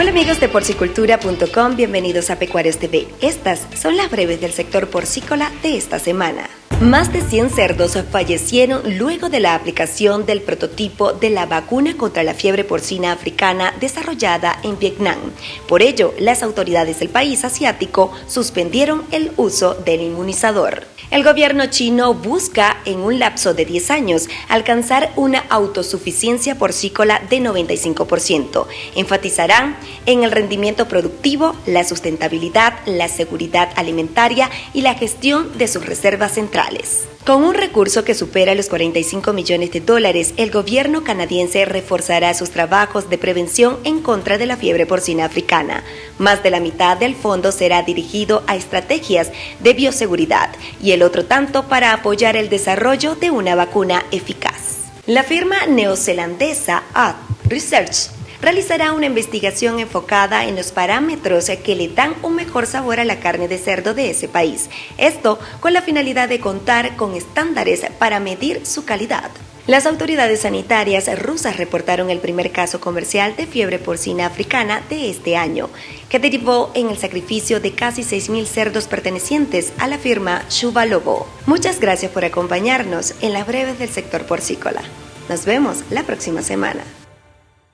Hola amigos de porcicultura.com, bienvenidos a Pecuarios TV. Estas son las breves del sector porcícola de esta semana. Más de 100 cerdos fallecieron luego de la aplicación del prototipo de la vacuna contra la fiebre porcina africana desarrollada en Vietnam. Por ello, las autoridades del país asiático suspendieron el uso del inmunizador. El gobierno chino busca, en un lapso de 10 años, alcanzar una autosuficiencia porcícola de 95%. Enfatizarán en el rendimiento productivo, la sustentabilidad, la seguridad alimentaria y la gestión de sus reservas centrales. Con un recurso que supera los 45 millones de dólares, el gobierno canadiense reforzará sus trabajos de prevención en contra de la fiebre porcina africana. Más de la mitad del fondo será dirigido a estrategias de bioseguridad y el otro tanto para apoyar el desarrollo de una vacuna eficaz. La firma neozelandesa Ad Research realizará una investigación enfocada en los parámetros que le dan un mejor sabor a la carne de cerdo de ese país. Esto con la finalidad de contar con estándares para medir su calidad. Las autoridades sanitarias rusas reportaron el primer caso comercial de fiebre porcina africana de este año, que derivó en el sacrificio de casi 6.000 cerdos pertenecientes a la firma Shuba Lobo. Muchas gracias por acompañarnos en las breves del sector porcícola. Nos vemos la próxima semana.